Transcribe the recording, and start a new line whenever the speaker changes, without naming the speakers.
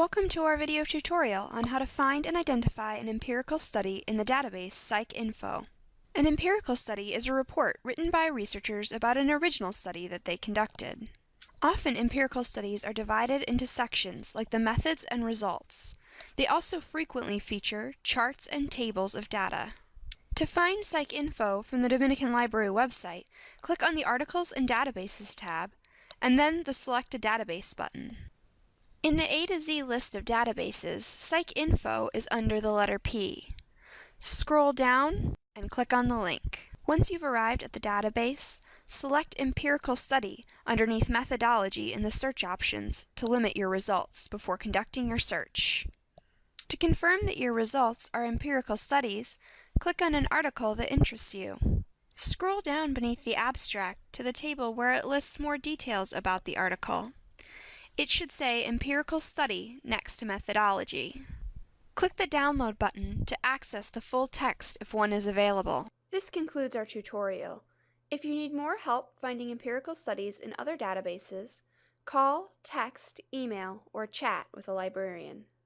Welcome to our video tutorial on how to find and identify an empirical study in the database PsycInfo. An empirical study is a report written by researchers about an original study that they conducted. Often empirical studies are divided into sections like the methods and results. They also frequently feature charts and tables of data. To find PsycInfo from the Dominican Library website, click on the Articles and Databases tab, and then the Select a Database button. In the A to Z list of databases, PsycInfo is under the letter P. Scroll down and click on the link. Once you've arrived at the database, select Empirical Study underneath Methodology in the search options to limit your results before conducting your search. To confirm that your results are empirical studies, click on an article that interests you. Scroll down beneath the abstract to the table where it lists more details about the article. It should say Empirical Study next to Methodology. Click the Download button to access the full text if one is available. This concludes our tutorial. If you need more help finding empirical studies in other databases, call, text, email, or chat with a librarian.